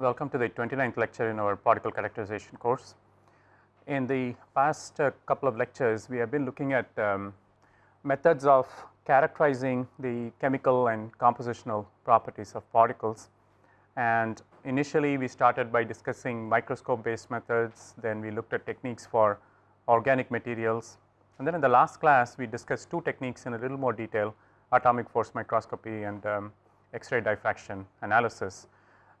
welcome to the 29th lecture in our particle characterization course. In the past uh, couple of lectures, we have been looking at um, methods of characterizing the chemical and compositional properties of particles. And initially, we started by discussing microscope based methods, then we looked at techniques for organic materials. And then in the last class, we discussed two techniques in a little more detail, atomic force microscopy and um, X-ray diffraction analysis.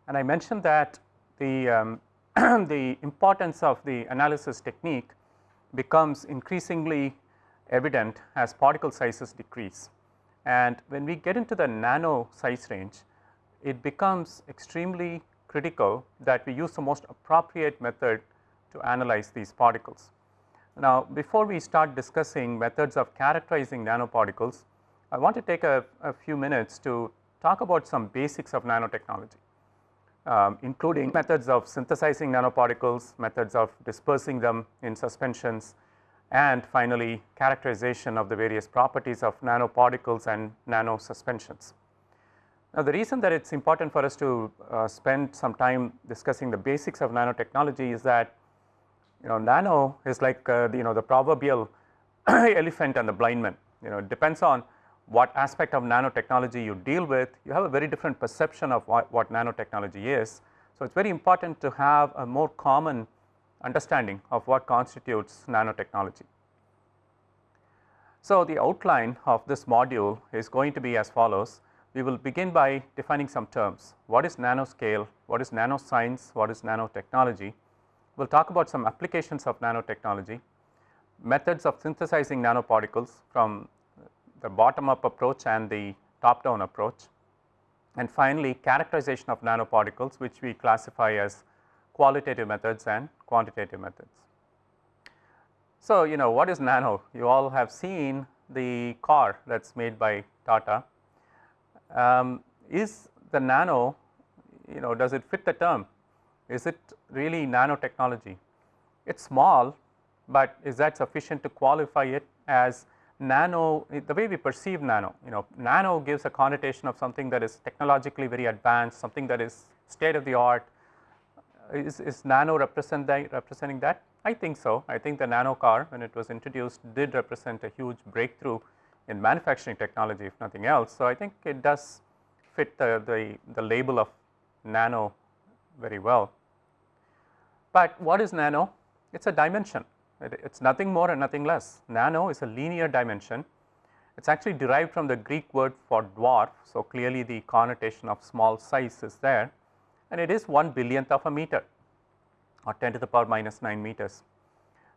And I mentioned that the, um, the importance of the analysis technique becomes increasingly evident as particle sizes decrease. And when we get into the nano size range, it becomes extremely critical that we use the most appropriate method to analyze these particles. Now, before we start discussing methods of characterizing nanoparticles, I want to take a, a few minutes to talk about some basics of nanotechnology, um, including methods of synthesizing nanoparticles, methods of dispersing them in suspensions and finally characterization of the various properties of nanoparticles and nano suspensions. Now, the reason that it is important for us to uh, spend some time discussing the basics of nanotechnology is that you know nano is like uh, the, you know the proverbial elephant and the blind man you know it depends on what aspect of nanotechnology you deal with, you have a very different perception of what, what nanotechnology is. So, it is very important to have a more common understanding of what constitutes nanotechnology. So, the outline of this module is going to be as follows. We will begin by defining some terms. What is nanoscale? What is nanoscience? What is nanotechnology? We will talk about some applications of nanotechnology, methods of synthesizing nanoparticles from the bottom up approach and the top down approach. And finally, characterization of nanoparticles which we classify as qualitative methods and quantitative methods. So, you know what is nano? You all have seen the car that is made by Tata. Um, is the nano, you know does it fit the term? Is it really nanotechnology? It is small, but is that sufficient to qualify it as nano, the way we perceive nano, you know, nano gives a connotation of something that is technologically very advanced, something that is state of the art. Is, is nano represent that, representing that? I think so. I think the nano car when it was introduced did represent a huge breakthrough in manufacturing technology if nothing else. So, I think it does fit the, the, the label of nano very well. But what is nano? It is a dimension it is nothing more and nothing less. Nano is a linear dimension. It is actually derived from the Greek word for dwarf. So, clearly the connotation of small size is there and it is 1 billionth of a meter or 10 to the power minus 9 meters.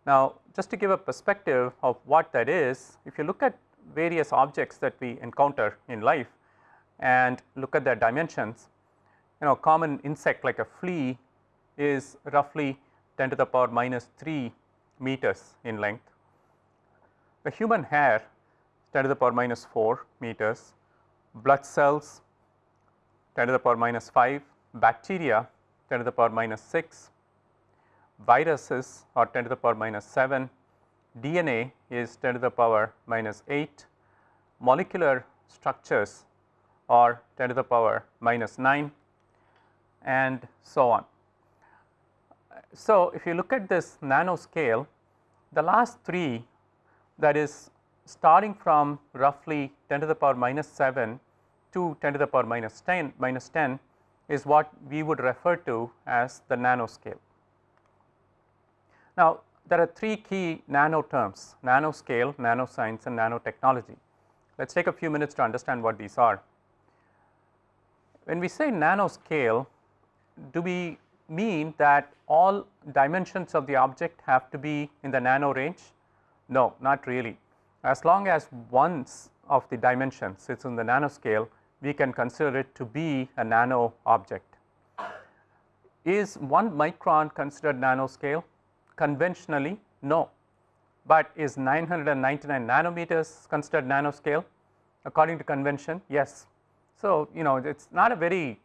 Now, just to give a perspective of what that is, if you look at various objects that we encounter in life and look at their dimensions, you know a common insect like a flea is roughly 10 to the power minus 3 meters in length. The human hair 10 to the power minus 4 meters, blood cells 10 to the power minus 5, bacteria 10 to the power minus 6, viruses are 10 to the power minus 7, DNA is 10 to the power minus 8, molecular structures are 10 to the power minus 9 and so on. So, if you look at this nanoscale, the last three that is starting from roughly 10 to the power minus 7 to 10 to the power minus 10 minus 10 is what we would refer to as the nanoscale. Now, there are three key nano terms nanoscale, nanoscience and nanotechnology. Let us take a few minutes to understand what these are. When we say nanoscale, do we mean that all dimensions of the object have to be in the nano range? No, not really. As long as one of the dimensions sits in the nanoscale, we can consider it to be a nano object. Is 1 micron considered nanoscale? Conventionally, no, but is 999 nanometers considered nanoscale? According to convention, yes. So, you know it is not a very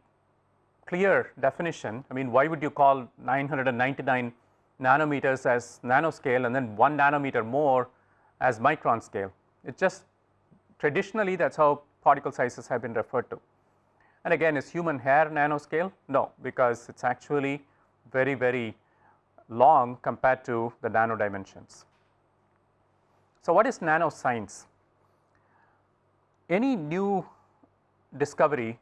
clear definition. I mean why would you call 999 nanometers as nanoscale and then 1 nanometer more as micron scale. It just traditionally that is how particle sizes have been referred to. And again is human hair nanoscale? No, because it is actually very very long compared to the nano dimensions. So, what is nanoscience? Any new discovery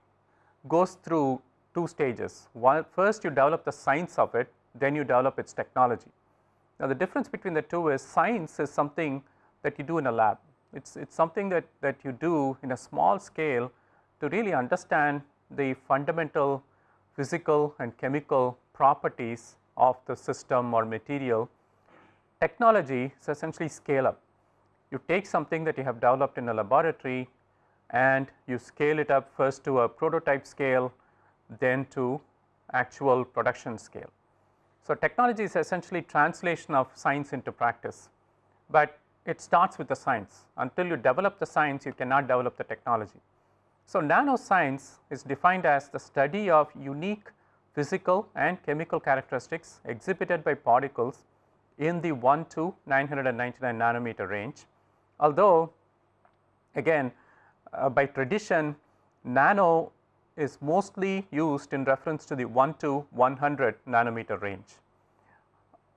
goes through two stages. One first you develop the science of it, then you develop its technology. Now, the difference between the two is science is something that you do in a lab. It is it's something that, that you do in a small scale to really understand the fundamental physical and chemical properties of the system or material. Technology is essentially scale up. You take something that you have developed in a laboratory and you scale it up first to a prototype scale then to actual production scale. So, technology is essentially translation of science into practice, but it starts with the science until you develop the science you cannot develop the technology. So, nanoscience is defined as the study of unique physical and chemical characteristics exhibited by particles in the 1 to 999 nanometer range. Although again uh, by tradition nano is mostly used in reference to the 1 to 100 nanometer range.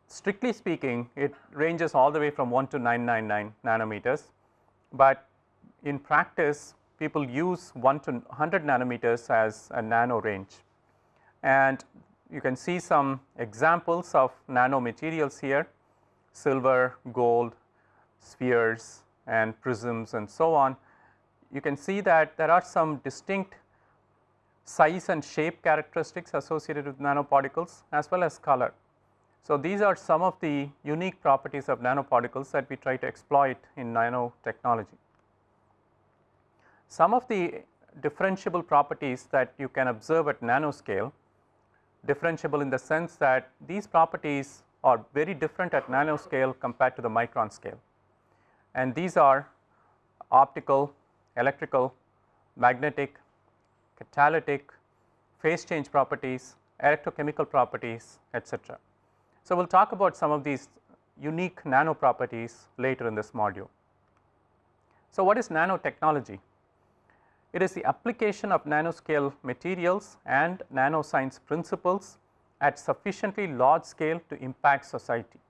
Strictly speaking it ranges all the way from 1 to 999 nanometers, but in practice people use 1 to 100 nanometers as a nano range. And you can see some examples of nano materials here silver, gold, spheres and prisms and so on you can see that there are some distinct size and shape characteristics associated with nanoparticles as well as color. So, these are some of the unique properties of nanoparticles that we try to exploit in nanotechnology. Some of the differentiable properties that you can observe at nanoscale, differentiable in the sense that these properties are very different at nanoscale compared to the micron scale. And these are optical, electrical, magnetic, catalytic, phase change properties, electrochemical properties etc. So, we will talk about some of these unique nano properties later in this module. So, what is nanotechnology? It is the application of nanoscale materials and nanoscience principles at sufficiently large scale to impact society.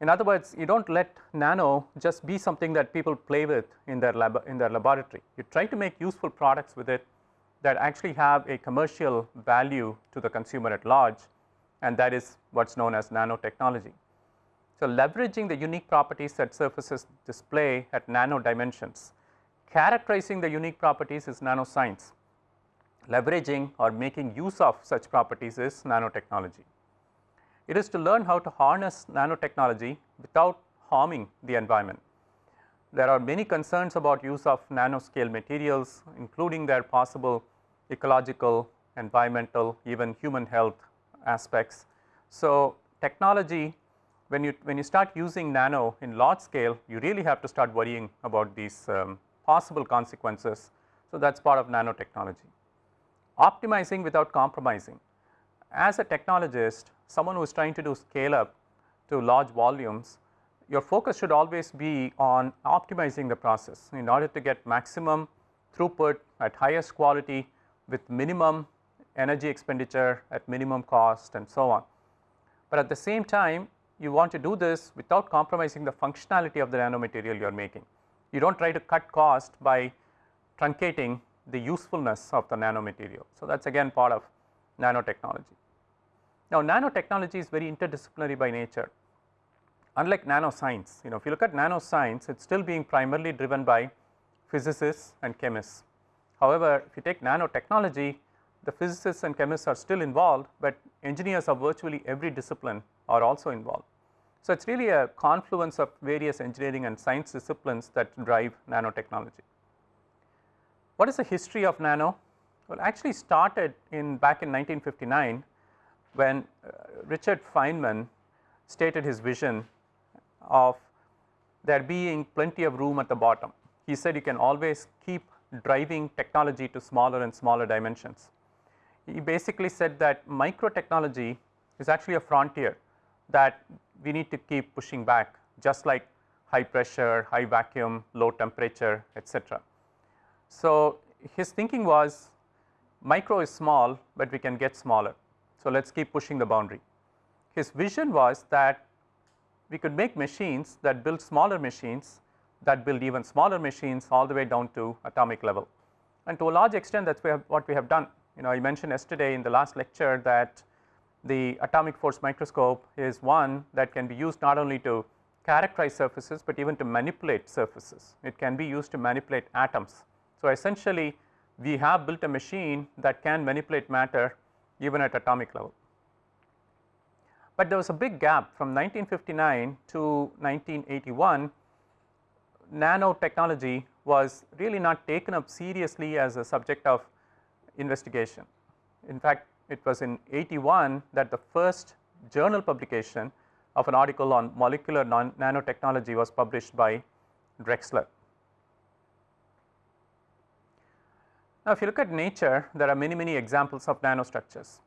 In other words, you do not let nano just be something that people play with in their lab in their laboratory. You try to make useful products with it that actually have a commercial value to the consumer at large and that is what is known as nanotechnology. So, leveraging the unique properties that surfaces display at nano dimensions, characterizing the unique properties is nanoscience, leveraging or making use of such properties is nanotechnology. It is to learn how to harness nanotechnology without harming the environment. There are many concerns about use of nanoscale materials including their possible ecological, environmental, even human health aspects. So, technology when you when you start using nano in large scale you really have to start worrying about these um, possible consequences. So, that is part of nanotechnology. Optimizing without compromising. As a technologist someone who is trying to do scale up to large volumes, your focus should always be on optimizing the process in order to get maximum throughput at highest quality with minimum energy expenditure at minimum cost and so on. But at the same time you want to do this without compromising the functionality of the nanomaterial you are making. You do not try to cut cost by truncating the usefulness of the nanomaterial. So, that is again part of nanotechnology. Now, nanotechnology is very interdisciplinary by nature unlike nanoscience you know if you look at nanoscience it is still being primarily driven by physicists and chemists. However, if you take nanotechnology the physicists and chemists are still involved, but engineers of virtually every discipline are also involved. So, it is really a confluence of various engineering and science disciplines that drive nanotechnology. What is the history of nano? Well, actually started in back in 1959 when uh, Richard Feynman stated his vision of there being plenty of room at the bottom. He said you can always keep driving technology to smaller and smaller dimensions. He basically said that micro technology is actually a frontier that we need to keep pushing back just like high pressure, high vacuum, low temperature etc. So, his thinking was micro is small, but we can get smaller. So, let us keep pushing the boundary. His vision was that we could make machines that build smaller machines that build even smaller machines all the way down to atomic level. And to a large extent that is what we have done. You know I mentioned yesterday in the last lecture that the atomic force microscope is one that can be used not only to characterize surfaces, but even to manipulate surfaces. It can be used to manipulate atoms. So, essentially we have built a machine that can manipulate matter even at atomic level. But there was a big gap from 1959 to 1981 nanotechnology was really not taken up seriously as a subject of investigation. In fact, it was in 81 that the first journal publication of an article on molecular nanotechnology was published by Drexler. Now, if you look at nature, there are many, many examples of nanostructures.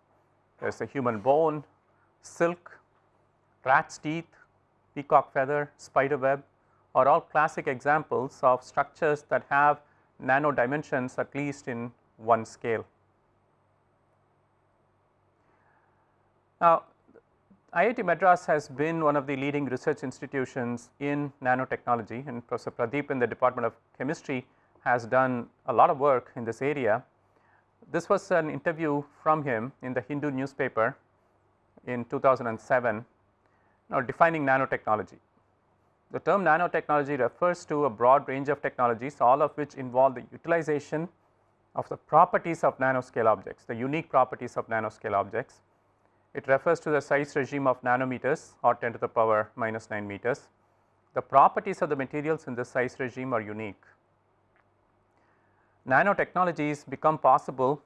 There is a human bone, silk, rat's teeth, peacock feather, spider web are all classic examples of structures that have nano dimensions at least in one scale. Now, IIT Madras has been one of the leading research institutions in nanotechnology and Professor Pradeep in the Department of Chemistry has done a lot of work in this area. This was an interview from him in the Hindu newspaper in 2007 now defining nanotechnology. The term nanotechnology refers to a broad range of technologies all of which involve the utilization of the properties of nanoscale objects, the unique properties of nanoscale objects. It refers to the size regime of nanometers or 10 to the power minus 9 meters. The properties of the materials in this size regime are unique nanotechnologies become possible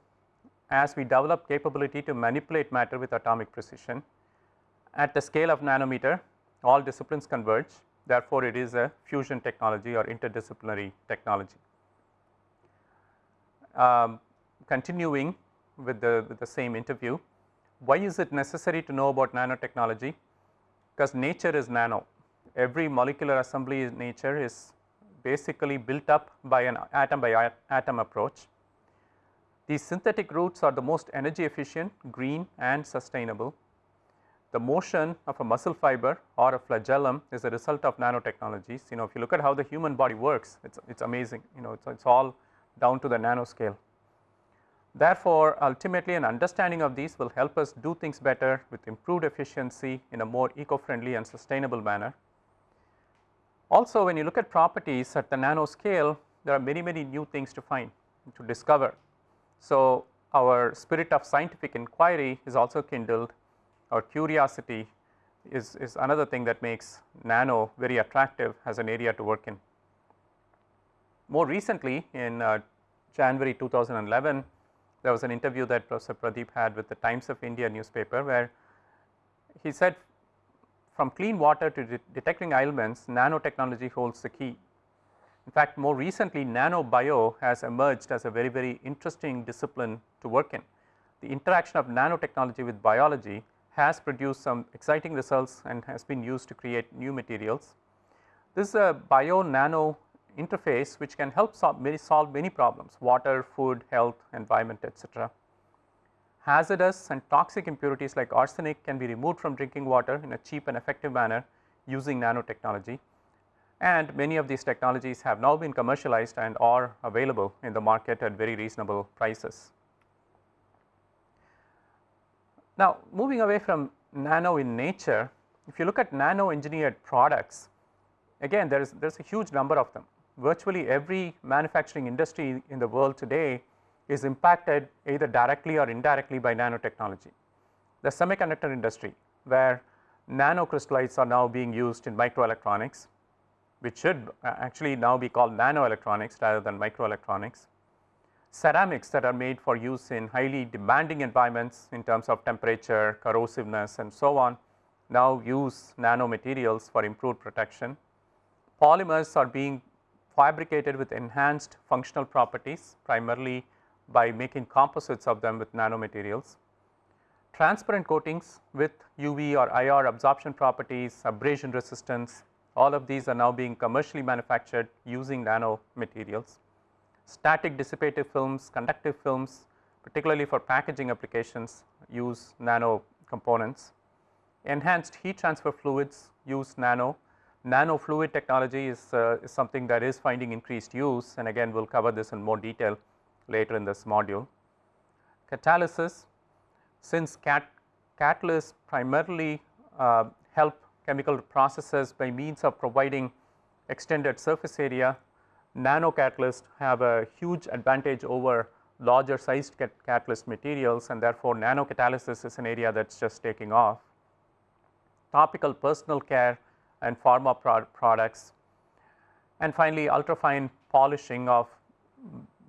as we develop capability to manipulate matter with atomic precision. At the scale of nanometer all disciplines converge therefore, it is a fusion technology or interdisciplinary technology. Um, continuing with the, with the same interview, why is it necessary to know about nanotechnology? Because nature is nano, every molecular assembly in nature is basically built up by an atom by atom approach. These synthetic routes are the most energy efficient, green and sustainable. The motion of a muscle fiber or a flagellum is a result of nanotechnologies. You know if you look at how the human body works, it is it's amazing, you know it's, it's all down to the nanoscale. Therefore, ultimately an understanding of these will help us do things better with improved efficiency in a more eco-friendly and sustainable manner. Also when you look at properties at the nano scale there are many many new things to find to discover. So, our spirit of scientific inquiry is also kindled our curiosity is, is another thing that makes nano very attractive as an area to work in. More recently in uh, January 2011 there was an interview that Professor Pradeep had with the Times of India newspaper where he said from clean water to de detecting ailments nanotechnology holds the key. In fact, more recently nanobio has emerged as a very very interesting discipline to work in. The interaction of nanotechnology with biology has produced some exciting results and has been used to create new materials. This uh, is a bio nano interface which can help solve many, solve many problems water, food, health, environment etc hazardous and toxic impurities like arsenic can be removed from drinking water in a cheap and effective manner using nanotechnology and many of these technologies have now been commercialized and are available in the market at very reasonable prices. Now, moving away from nano in nature, if you look at nano engineered products, again there is there is a huge number of them. Virtually every manufacturing industry in the world today is impacted either directly or indirectly by nanotechnology. The semiconductor industry where nanocrystallites are now being used in microelectronics which should uh, actually now be called nanoelectronics rather than microelectronics. Ceramics that are made for use in highly demanding environments in terms of temperature, corrosiveness and so on now use nanomaterials for improved protection. Polymers are being fabricated with enhanced functional properties primarily by making composites of them with nanomaterials. Transparent coatings with UV or IR absorption properties, abrasion resistance, all of these are now being commercially manufactured using nanomaterials. Static dissipative films, conductive films, particularly for packaging applications use nano components. Enhanced heat transfer fluids use nano. Nano fluid technology is, uh, is something that is finding increased use and again we will cover this in more detail later in this module. Catalysis, since cat catalysts primarily uh, help chemical processes by means of providing extended surface area, nano catalysts have a huge advantage over larger sized cat catalyst materials and therefore, nano catalysis is an area that is just taking off. Topical personal care and pharma pro products and finally, ultrafine polishing of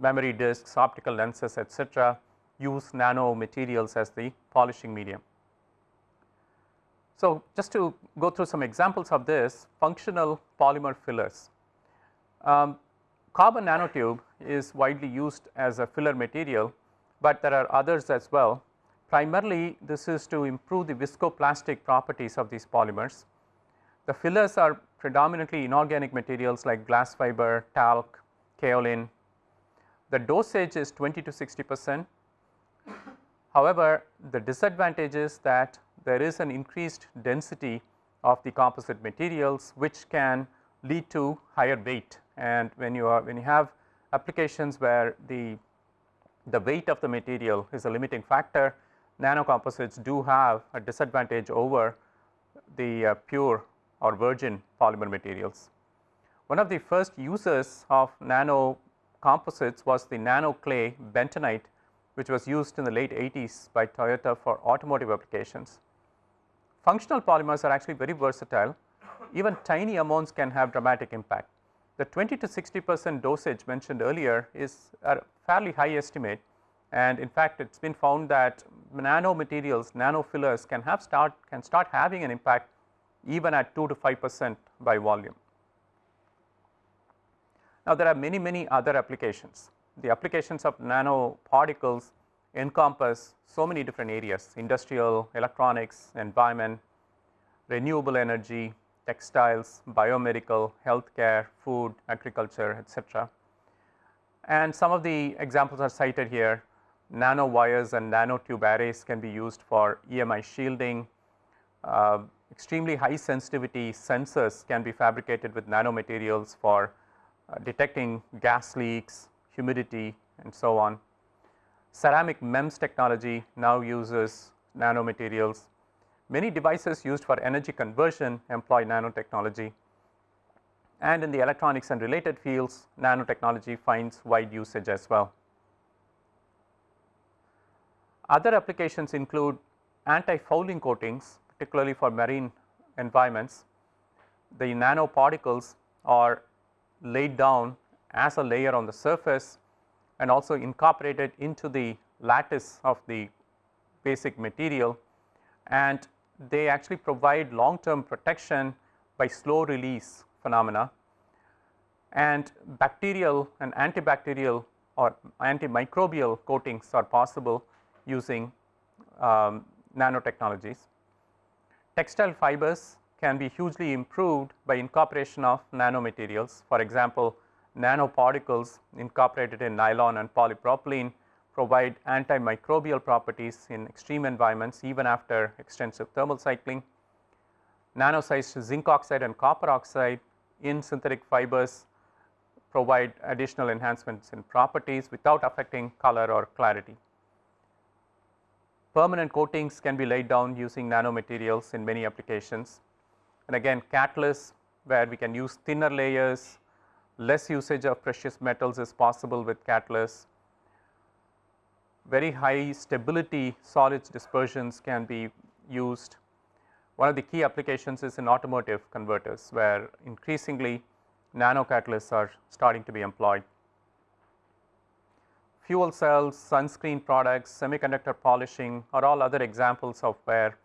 memory disks, optical lenses etc., use nano materials as the polishing medium. So, just to go through some examples of this functional polymer fillers. Um, carbon nanotube is widely used as a filler material, but there are others as well. Primarily this is to improve the viscoplastic properties of these polymers. The fillers are predominantly inorganic materials like glass fiber, talc, kaolin. The dosage is 20 to 60 percent. However, the disadvantage is that there is an increased density of the composite materials which can lead to higher weight and when you are when you have applications where the the weight of the material is a limiting factor nano composites do have a disadvantage over the uh, pure or virgin polymer materials. One of the first uses of nano composites was the nano clay bentonite which was used in the late 80s by Toyota for automotive applications. Functional polymers are actually very versatile, even tiny amounts can have dramatic impact. The 20 to 60 percent dosage mentioned earlier is a fairly high estimate and in fact, it has been found that nano materials, nano fillers can have start can start having an impact even at 2 to 5 percent by volume. Now, there are many many other applications. The applications of nano particles encompass so many different areas industrial, electronics, environment, renewable energy, textiles, biomedical, healthcare, food, agriculture etc. And some of the examples are cited here. Nano wires and nanotube arrays can be used for EMI shielding, uh, extremely high sensitivity sensors can be fabricated with nanomaterials for uh, detecting gas leaks, humidity and so on ceramic MEMS technology now uses nanomaterials. Many devices used for energy conversion employ nanotechnology and in the electronics and related fields nanotechnology finds wide usage as well. Other applications include anti-fouling coatings particularly for marine environments. The nanoparticles are laid down as a layer on the surface and also incorporated into the lattice of the basic material and they actually provide long term protection by slow release phenomena and bacterial and antibacterial or antimicrobial coatings are possible using um, nanotechnologies. Textile fibers can be hugely improved by incorporation of nanomaterials. For example, nanoparticles incorporated in nylon and polypropylene provide antimicrobial properties in extreme environments even after extensive thermal cycling. Nano sized zinc oxide and copper oxide in synthetic fibers provide additional enhancements in properties without affecting color or clarity. Permanent coatings can be laid down using nanomaterials in many applications and again catalysts where we can use thinner layers less usage of precious metals is possible with catalysts. Very high stability solids dispersions can be used. One of the key applications is in automotive converters where increasingly nano catalysts are starting to be employed. Fuel cells, sunscreen products, semiconductor polishing are all other examples of where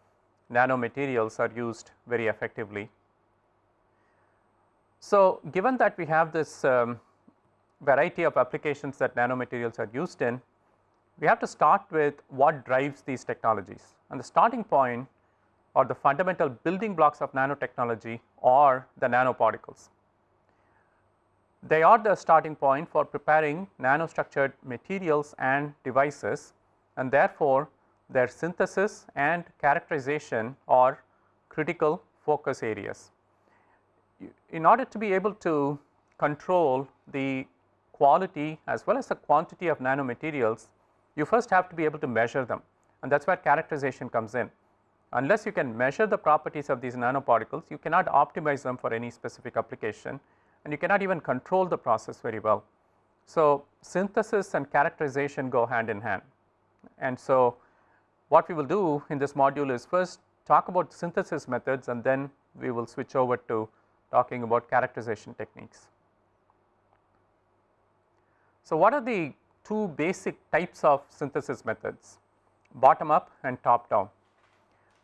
nanomaterials are used very effectively. So, given that we have this um, variety of applications that nanomaterials are used in, we have to start with what drives these technologies and the starting point or the fundamental building blocks of nanotechnology are the nanoparticles. They are the starting point for preparing nanostructured materials and devices and therefore, their synthesis and characterization are critical focus areas. In order to be able to control the quality as well as the quantity of nanomaterials, you first have to be able to measure them and that is where characterization comes in. Unless you can measure the properties of these nanoparticles, you cannot optimize them for any specific application and you cannot even control the process very well. So, synthesis and characterization go hand in hand and so what we will do in this module is first talk about synthesis methods and then we will switch over to talking about characterization techniques. So, what are the two basic types of synthesis methods bottom up and top down.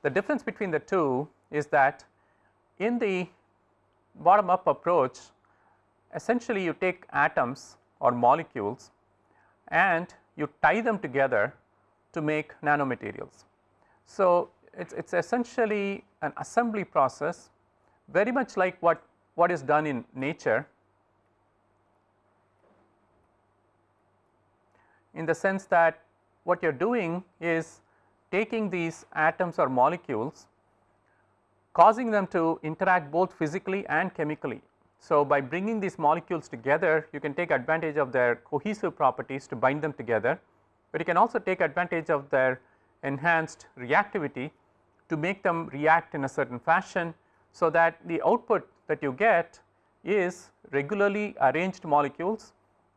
The difference between the two is that in the bottom up approach essentially you take atoms or molecules and you tie them together to make nanomaterials. So, it is essentially an assembly process very much like what, what is done in nature in the sense that what you are doing is taking these atoms or molecules causing them to interact both physically and chemically. So, by bringing these molecules together you can take advantage of their cohesive properties to bind them together, but you can also take advantage of their enhanced reactivity to make them react in a certain fashion. So, that the output that you get is regularly arranged molecules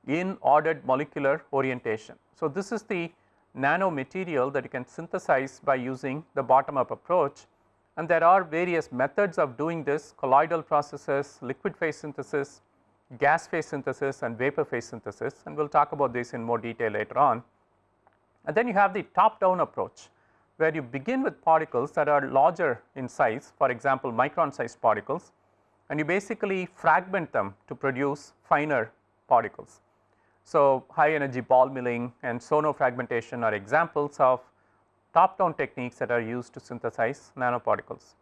in ordered molecular orientation. So, this is the nanomaterial that you can synthesize by using the bottom up approach and there are various methods of doing this colloidal processes, liquid phase synthesis, gas phase synthesis and vapor phase synthesis and we will talk about this in more detail later on. And then you have the top down approach where you begin with particles that are larger in size for example micron sized particles and you basically fragment them to produce finer particles. So, high energy ball milling and sono fragmentation are examples of top down techniques that are used to synthesize nanoparticles.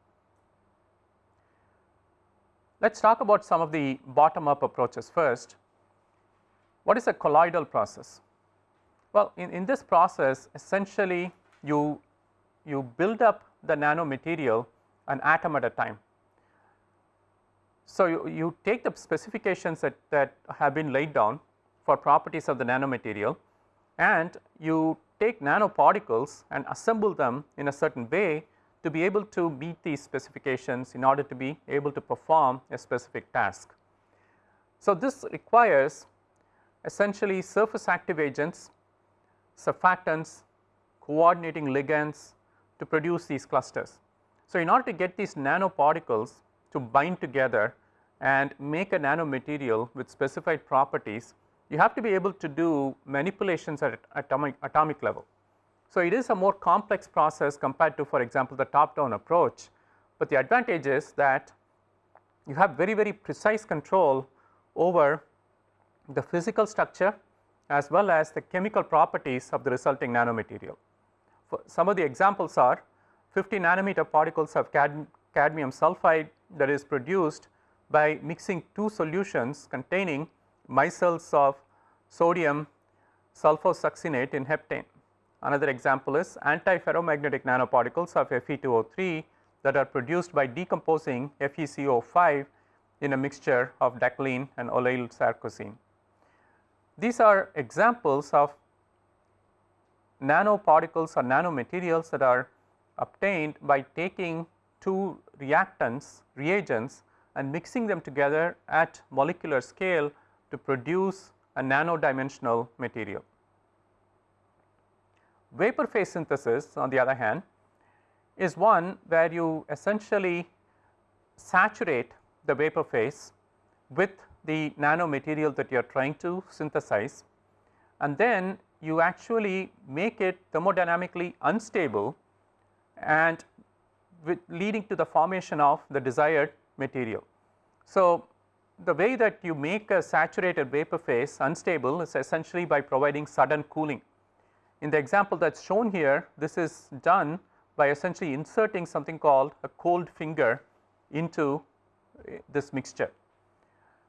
Let us talk about some of the bottom up approaches first. What is a colloidal process? Well, in, in this process essentially you, you build up the nanomaterial an atom at a time. So, you, you take the specifications that, that have been laid down for properties of the nanomaterial and you take nanoparticles and assemble them in a certain way to be able to meet these specifications in order to be able to perform a specific task. So, this requires essentially surface active agents, surfactants, coordinating ligands to produce these clusters. So, in order to get these nanoparticles to bind together and make a nanomaterial with specified properties, you have to be able to do manipulations at atomic, atomic level. So, it is a more complex process compared to for example, the top down approach, but the advantage is that you have very very precise control over the physical structure as well as the chemical properties of the resulting nanomaterial. Some of the examples are 50 nanometer particles of cad cadmium sulphide that is produced by mixing two solutions containing micelles of sodium sulfosuccinate in heptane. Another example is antiferromagnetic nanoparticles of Fe2O3 that are produced by decomposing FeCO5 in a mixture of decalin and oleyl sarcosine. These are examples of nanoparticles or nanomaterials that are obtained by taking two reactants reagents and mixing them together at molecular scale to produce a nano dimensional material. Vapor phase synthesis on the other hand is one where you essentially saturate the vapor phase with the nanomaterial that you are trying to synthesize and then you actually make it thermodynamically unstable and leading to the formation of the desired material. So, the way that you make a saturated vapor phase unstable is essentially by providing sudden cooling. In the example that is shown here, this is done by essentially inserting something called a cold finger into eh, this mixture,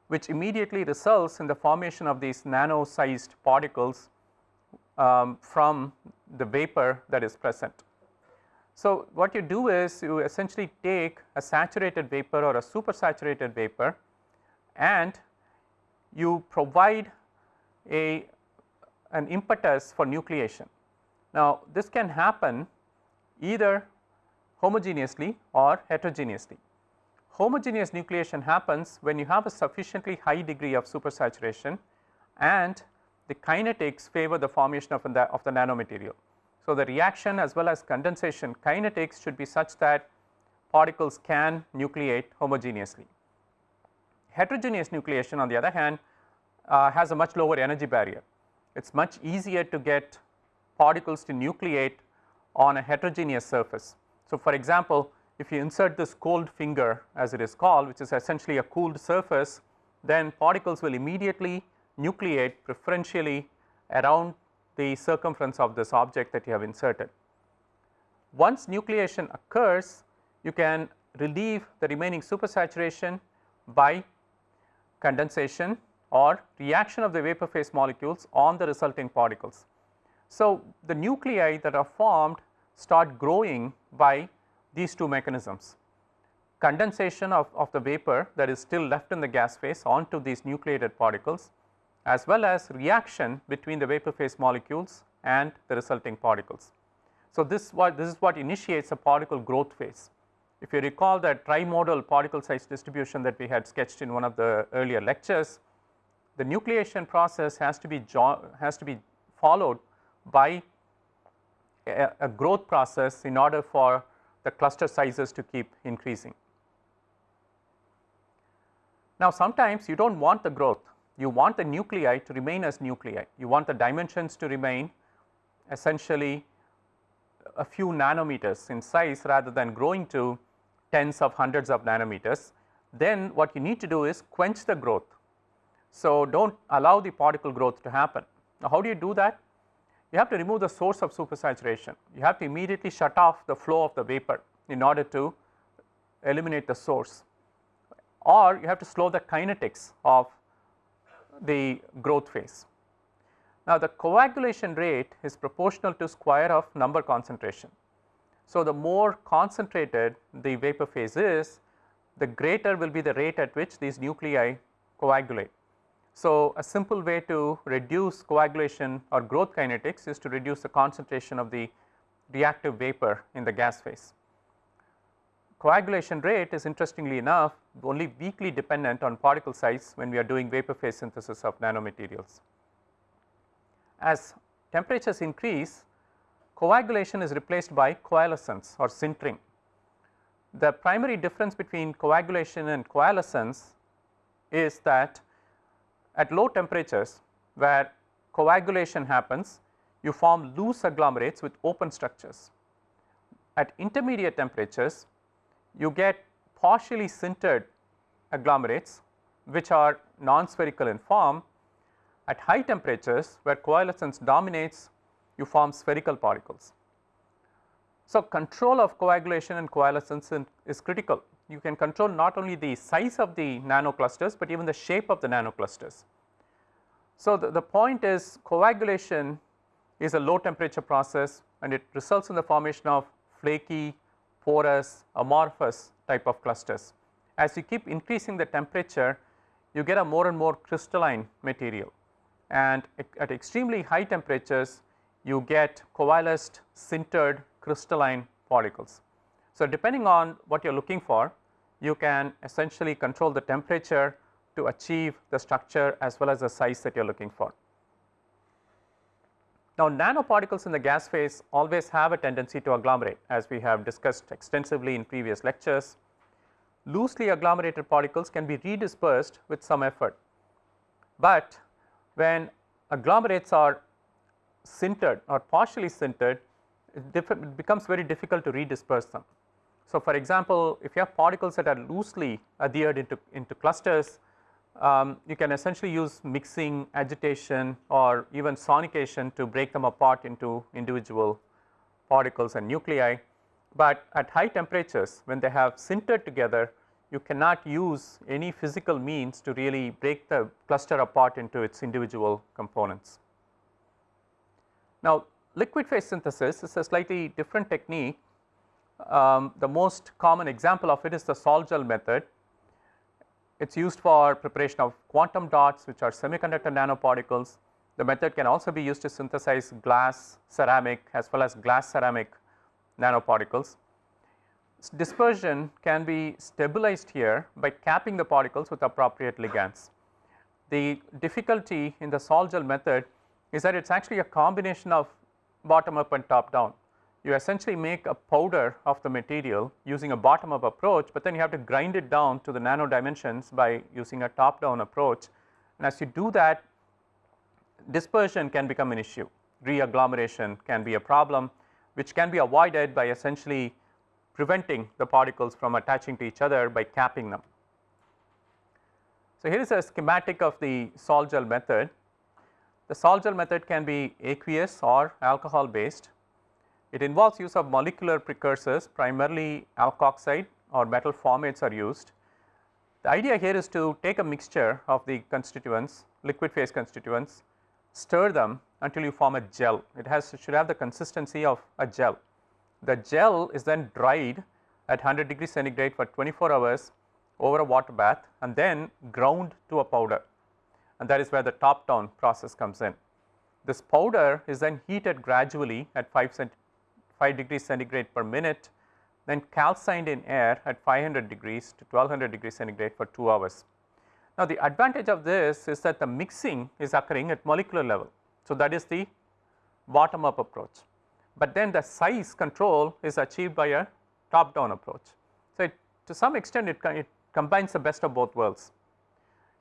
which immediately results in the formation of these nano sized particles um, from the vapor that is present. So, what you do is you essentially take a saturated vapor or a supersaturated vapor and you provide a an impetus for nucleation. Now, this can happen either homogeneously or heterogeneously. Homogeneous nucleation happens when you have a sufficiently high degree of supersaturation and the kinetics favor the formation of the, of the nanomaterial. So, the reaction as well as condensation kinetics should be such that particles can nucleate homogeneously. Heterogeneous nucleation on the other hand uh, has a much lower energy barrier. It is much easier to get particles to nucleate on a heterogeneous surface. So, for example, if you insert this cold finger as it is called which is essentially a cooled surface then particles will immediately nucleate preferentially around the circumference of this object that you have inserted. Once nucleation occurs you can relieve the remaining supersaturation by condensation or reaction of the vapor phase molecules on the resulting particles. So, the nuclei that are formed start growing by these two mechanisms condensation of, of the vapor that is still left in the gas phase onto these nucleated particles as well as reaction between the vapor phase molecules and the resulting particles. So, this what this is what initiates a particle growth phase. If you recall that trimodal particle size distribution that we had sketched in one of the earlier lectures, the nucleation process has to be has to be followed by a, a growth process in order for the cluster sizes to keep increasing. Now, sometimes you do not want the growth, you want the nuclei to remain as nuclei, you want the dimensions to remain essentially a few nanometers in size rather than growing to tens of hundreds of nanometers. Then what you need to do is quench the growth. So, do not allow the particle growth to happen. Now, how do you do that? you have to remove the source of supersaturation. You have to immediately shut off the flow of the vapor in order to eliminate the source or you have to slow the kinetics of the growth phase. Now, the coagulation rate is proportional to square of number concentration. So, the more concentrated the vapor phase is, the greater will be the rate at which these nuclei coagulate. So, a simple way to reduce coagulation or growth kinetics is to reduce the concentration of the reactive vapor in the gas phase. Coagulation rate is interestingly enough only weakly dependent on particle size when we are doing vapor phase synthesis of nanomaterials. As temperatures increase, coagulation is replaced by coalescence or sintering. The primary difference between coagulation and coalescence is that at low temperatures where coagulation happens, you form loose agglomerates with open structures. At intermediate temperatures, you get partially sintered agglomerates which are non-spherical in form. At high temperatures where coalescence dominates, you form spherical particles. So, control of coagulation and coalescence is critical you can control not only the size of the nanoclusters, but even the shape of the nanoclusters. So, the, the point is coagulation is a low temperature process and it results in the formation of flaky, porous, amorphous type of clusters. As you keep increasing the temperature, you get a more and more crystalline material and at extremely high temperatures you get coalesced sintered crystalline particles. So, depending on what you are looking for you can essentially control the temperature to achieve the structure as well as the size that you are looking for. Now, nanoparticles in the gas phase always have a tendency to agglomerate as we have discussed extensively in previous lectures. Loosely agglomerated particles can be redispersed with some effort, but when agglomerates are sintered or partially sintered, it becomes very difficult to redisperse them. So, for example, if you have particles that are loosely adhered into, into clusters, um, you can essentially use mixing, agitation or even sonication to break them apart into individual particles and nuclei. But at high temperatures when they have sintered together, you cannot use any physical means to really break the cluster apart into its individual components. Now liquid phase synthesis is a slightly different technique. Um, the most common example of it is the sol gel method. It is used for preparation of quantum dots which are semiconductor nanoparticles. The method can also be used to synthesize glass, ceramic as well as glass ceramic nanoparticles. Dispersion can be stabilized here by capping the particles with appropriate ligands. The difficulty in the sol gel method is that it is actually a combination of bottom up and top down. You essentially make a powder of the material using a bottom up approach, but then you have to grind it down to the nano dimensions by using a top down approach. And as you do that dispersion can become an issue, re-agglomeration can be a problem which can be avoided by essentially preventing the particles from attaching to each other by capping them. So, here is a schematic of the sol gel method. The sol gel method can be aqueous or alcohol based. It involves use of molecular precursors primarily alkoxide or metal formates are used. The idea here is to take a mixture of the constituents liquid phase constituents stir them until you form a gel. It has should have the consistency of a gel. The gel is then dried at 100 degree centigrade for 24 hours over a water bath and then ground to a powder and that is where the top down process comes in. This powder is then heated gradually at 5, cent 5 degrees centigrade per minute then calcined in air at 500 degrees to 1200 degrees centigrade for 2 hours. Now, the advantage of this is that the mixing is occurring at molecular level. So, that is the bottom up approach but then the size control is achieved by a top down approach. So, it, to some extent it, it combines the best of both worlds.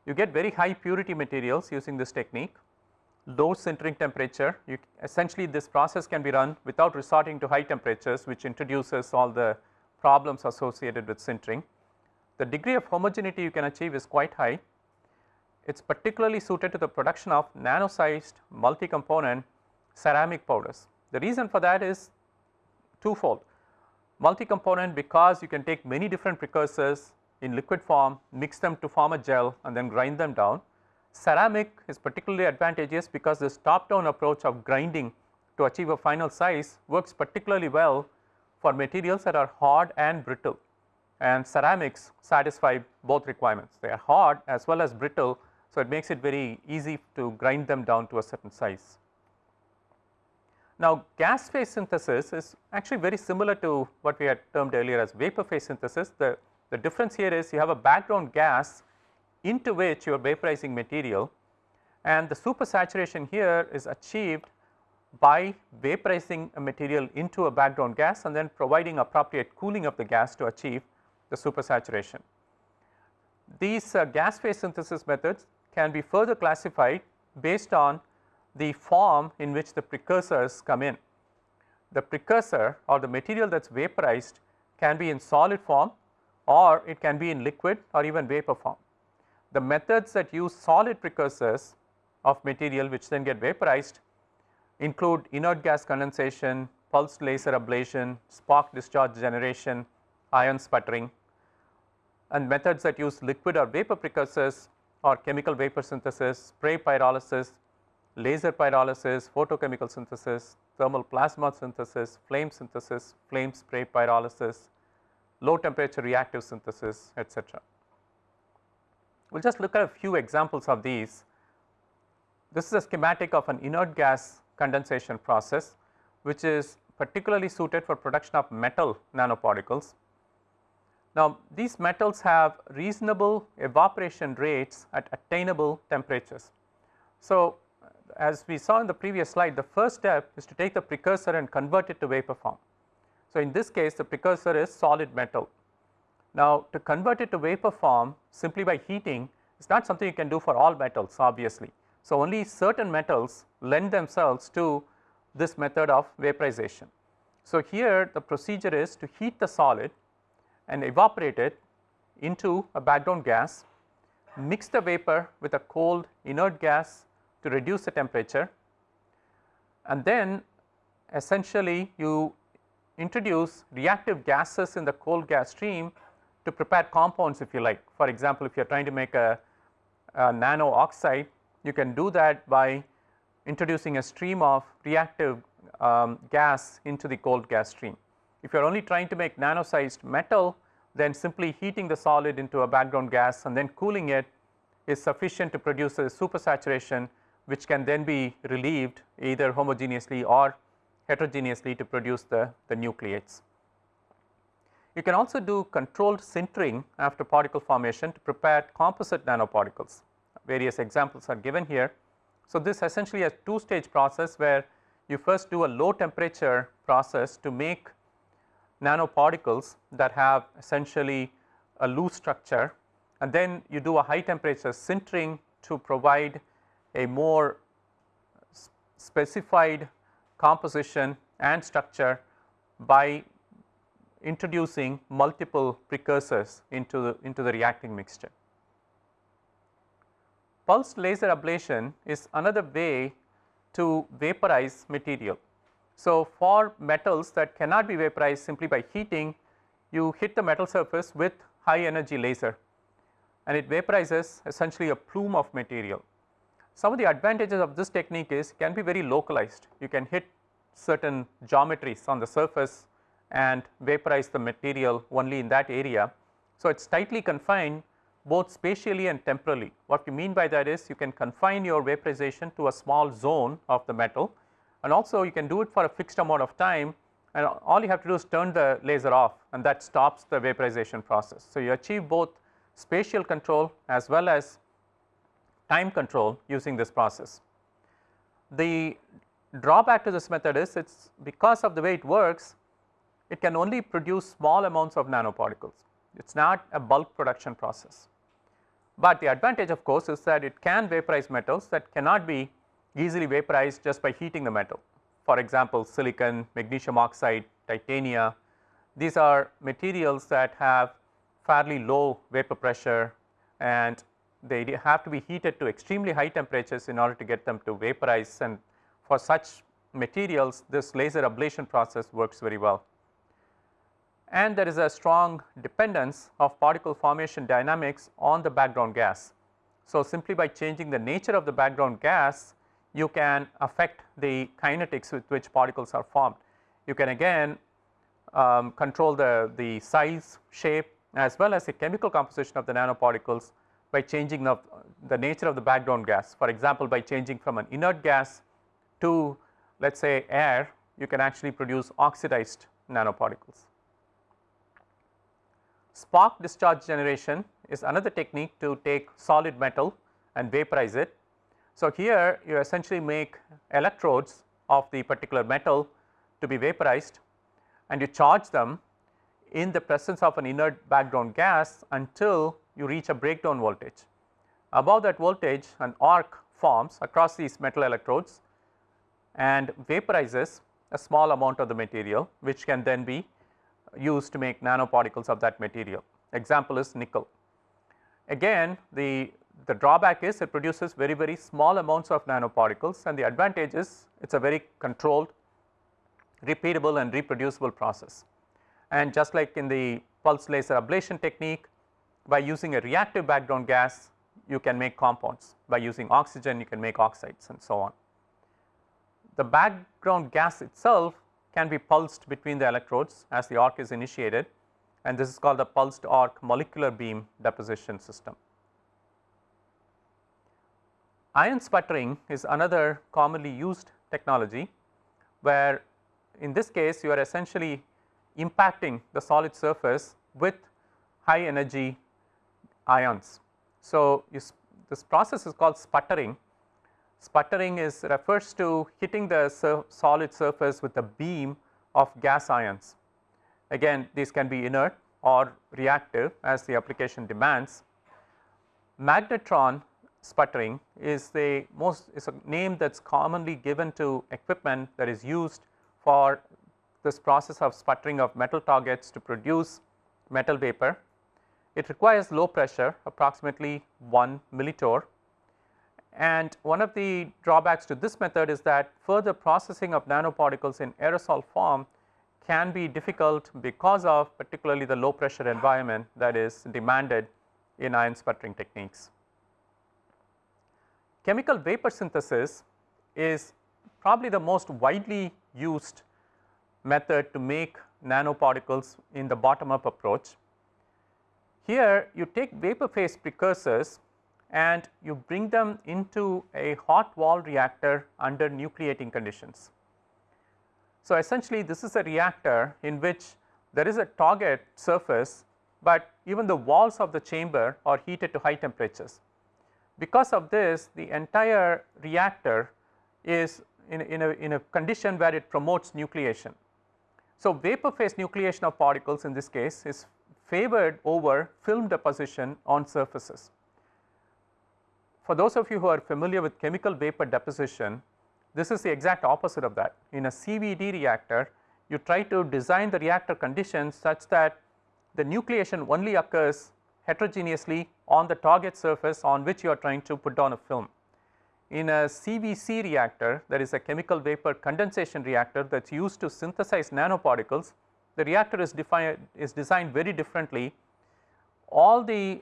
You get very high purity materials using this technique, low sintering temperature, you essentially this process can be run without resorting to high temperatures which introduces all the problems associated with sintering. The degree of homogeneity you can achieve is quite high. It is particularly suited to the production of nano sized multi component ceramic powders. The reason for that is twofold multi component because you can take many different precursors in liquid form mix them to form a gel and then grind them down. Ceramic is particularly advantageous because this top down approach of grinding to achieve a final size works particularly well for materials that are hard and brittle and ceramics satisfy both requirements. They are hard as well as brittle. So, it makes it very easy to grind them down to a certain size. Now, gas phase synthesis is actually very similar to what we had termed earlier as vapor phase synthesis. The, the difference here is you have a background gas into which you are vaporizing material and the supersaturation here is achieved by vaporizing a material into a background gas and then providing appropriate cooling of the gas to achieve the supersaturation. These uh, gas phase synthesis methods can be further classified based on the form in which the precursors come in. The precursor or the material that is vaporized can be in solid form or it can be in liquid or even vapor form. The methods that use solid precursors of material which then get vaporized include inert gas condensation, pulsed laser ablation, spark discharge generation, ion sputtering and methods that use liquid or vapor precursors or chemical vapor synthesis, spray pyrolysis, laser pyrolysis, photochemical synthesis, thermal plasma synthesis, flame synthesis, flame spray pyrolysis, low temperature reactive synthesis etc. We will just look at a few examples of these. This is a schematic of an inert gas condensation process which is particularly suited for production of metal nanoparticles. Now, these metals have reasonable evaporation rates at attainable temperatures. So, as we saw in the previous slide the first step is to take the precursor and convert it to vapor form. So, in this case the precursor is solid metal. Now, to convert it to vapor form simply by heating is not something you can do for all metals obviously. So, only certain metals lend themselves to this method of vaporization. So, here the procedure is to heat the solid and evaporate it into a background gas, mix the vapor with a cold inert gas to reduce the temperature and then essentially you introduce reactive gases in the cold gas stream to prepare compounds if you like. For example, if you are trying to make a, a nano oxide you can do that by introducing a stream of reactive um, gas into the cold gas stream. If you are only trying to make nano sized metal then simply heating the solid into a background gas and then cooling it is sufficient to produce a supersaturation which can then be relieved either homogeneously or heterogeneously to produce the, the nucleates. You can also do controlled sintering after particle formation to prepare composite nanoparticles. Various examples are given here. So, this essentially a two stage process where you first do a low temperature process to make nanoparticles that have essentially a loose structure and then you do a high temperature sintering to provide a more specified composition and structure by introducing multiple precursors into the, into the reacting mixture. Pulsed laser ablation is another way to vaporize material. So, for metals that cannot be vaporized simply by heating, you hit the metal surface with high energy laser and it vaporizes essentially a plume of material. Some of the advantages of this technique is can be very localized. You can hit certain geometries on the surface and vaporize the material only in that area. So, it is tightly confined both spatially and temporally. What we mean by that is you can confine your vaporization to a small zone of the metal and also you can do it for a fixed amount of time and all you have to do is turn the laser off and that stops the vaporization process. So, you achieve both spatial control as well as time control using this process. The drawback to this method is it is because of the way it works it can only produce small amounts of nanoparticles. It is not a bulk production process. But the advantage of course is that it can vaporize metals that cannot be easily vaporized just by heating the metal. For example, silicon, magnesium oxide, titania, these are materials that have fairly low vapor pressure and they have to be heated to extremely high temperatures in order to get them to vaporize and for such materials this laser ablation process works very well and there is a strong dependence of particle formation dynamics on the background gas. So, simply by changing the nature of the background gas you can affect the kinetics with which particles are formed. You can again um, control the, the size, shape as well as the chemical composition of the nanoparticles by changing the, the nature of the background gas. For example, by changing from an inert gas to let us say air you can actually produce oxidized nanoparticles. Spark discharge generation is another technique to take solid metal and vaporize it. So, here you essentially make electrodes of the particular metal to be vaporized and you charge them in the presence of an inert background gas until you reach a breakdown voltage. Above that voltage an arc forms across these metal electrodes and vaporizes a small amount of the material which can then be used to make nanoparticles of that material. Example is nickel. Again the, the drawback is it produces very very small amounts of nanoparticles and the advantage is it is a very controlled repeatable and reproducible process. And just like in the pulse laser ablation technique by using a reactive background gas you can make compounds by using oxygen you can make oxides and so on. The background gas itself can be pulsed between the electrodes as the arc is initiated and this is called the pulsed arc molecular beam deposition system. Ion sputtering is another commonly used technology where in this case you are essentially impacting the solid surface with high energy ions. So, this process is called sputtering Sputtering is refers to hitting the sur solid surface with a beam of gas ions. Again these can be inert or reactive as the application demands. Magnetron sputtering is the most is a name that is commonly given to equipment that is used for this process of sputtering of metal targets to produce metal vapor. It requires low pressure approximately 1 millitorr and one of the drawbacks to this method is that further processing of nanoparticles in aerosol form can be difficult because of particularly the low pressure environment that is demanded in ion sputtering techniques. Chemical vapor synthesis is probably the most widely used method to make nanoparticles in the bottom up approach. Here you take vapor phase precursors and you bring them into a hot wall reactor under nucleating conditions. So, essentially this is a reactor in which there is a target surface, but even the walls of the chamber are heated to high temperatures. Because of this the entire reactor is in, in, a, in a condition where it promotes nucleation. So, vapor phase nucleation of particles in this case is favored over film deposition on surfaces. For those of you who are familiar with chemical vapor deposition, this is the exact opposite of that. In a CVD reactor, you try to design the reactor conditions such that the nucleation only occurs heterogeneously on the target surface on which you are trying to put down a film. In a CVC reactor that is a chemical vapor condensation reactor that is used to synthesize nanoparticles, the reactor is is designed very differently. All the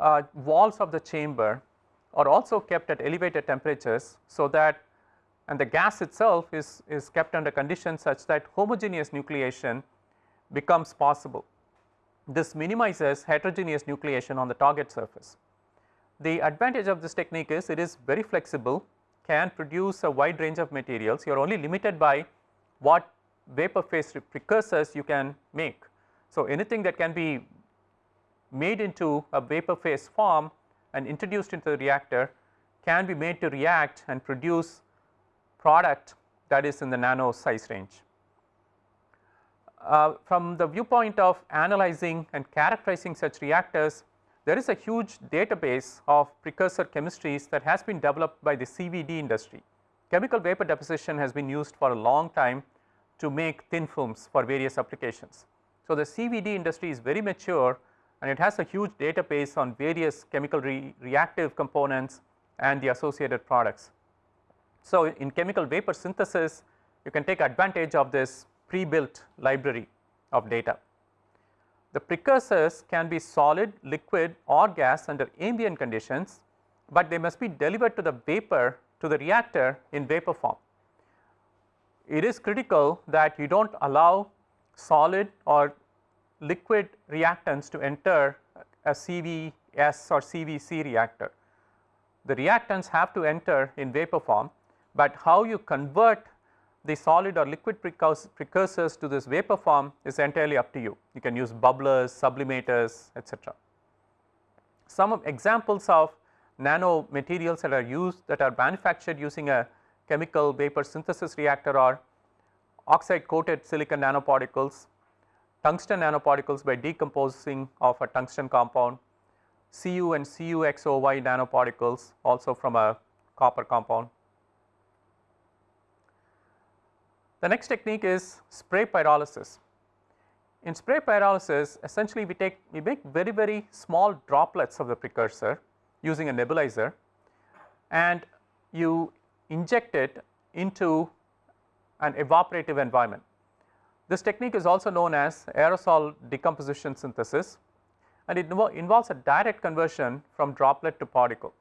uh, walls of the chamber are also kept at elevated temperatures so that and the gas itself is, is kept under conditions such that homogeneous nucleation becomes possible. This minimizes heterogeneous nucleation on the target surface. The advantage of this technique is it is very flexible, can produce a wide range of materials, you are only limited by what vapor phase precursors you can make. So, anything that can be made into a vapor phase form and introduced into the reactor can be made to react and produce product that is in the nano size range. Uh, from the viewpoint of analyzing and characterizing such reactors, there is a huge database of precursor chemistries that has been developed by the CVD industry. Chemical vapor deposition has been used for a long time to make thin films for various applications. So, the CVD industry is very mature and it has a huge database on various chemical re reactive components and the associated products. So, in chemical vapor synthesis you can take advantage of this pre-built library of data. The precursors can be solid, liquid or gas under ambient conditions, but they must be delivered to the vapor to the reactor in vapor form. It is critical that you do not allow solid or liquid reactants to enter a CVS or CVC reactor. The reactants have to enter in vapor form but how you convert the solid or liquid precursors to this vapor form is entirely up to you. You can use bubblers, sublimators etc. Some examples of nano materials that are used that are manufactured using a chemical vapor synthesis reactor are oxide coated silicon nanoparticles, tungsten nanoparticles by decomposing of a tungsten compound, Cu and CuXOY nanoparticles also from a copper compound, The next technique is spray pyrolysis. In spray pyrolysis essentially we take we make very very small droplets of the precursor using a nebulizer and you inject it into an evaporative environment. This technique is also known as aerosol decomposition synthesis and it involves a direct conversion from droplet to particle.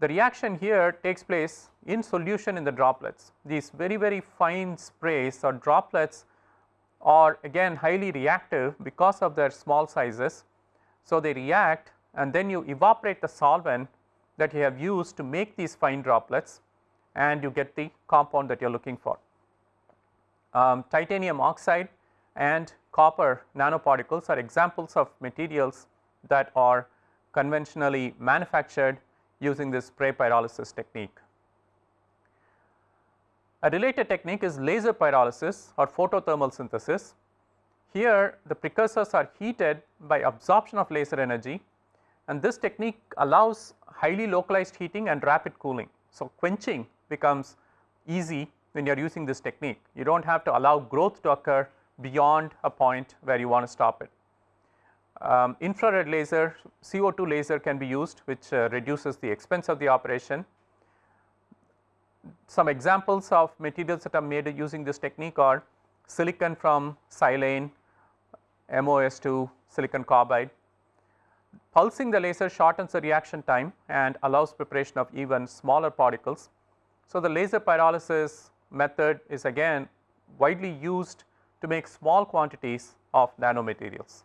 The reaction here takes place in solution in the droplets. These very very fine sprays or droplets are again highly reactive because of their small sizes. So, they react and then you evaporate the solvent that you have used to make these fine droplets and you get the compound that you are looking for. Um, titanium oxide and copper nanoparticles are examples of materials that are conventionally manufactured using this spray pyrolysis technique. A related technique is laser pyrolysis or photothermal synthesis. Here the precursors are heated by absorption of laser energy and this technique allows highly localized heating and rapid cooling. So, quenching becomes easy when you are using this technique. You do not have to allow growth to occur beyond a point where you want to stop it. Um, infrared laser, CO2 laser can be used which uh, reduces the expense of the operation. Some examples of materials that are made using this technique are silicon from silane, MOS2, silicon carbide. Pulsing the laser shortens the reaction time and allows preparation of even smaller particles. So, the laser pyrolysis method is again widely used to make small quantities of nanomaterials.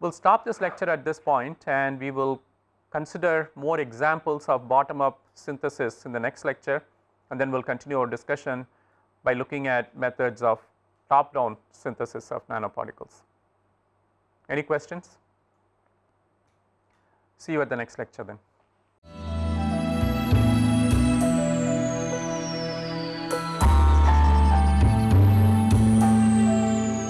We will stop this lecture at this point and we will consider more examples of bottom up synthesis in the next lecture and then we will continue our discussion by looking at methods of top down synthesis of nanoparticles. Any questions? See you at the next lecture then.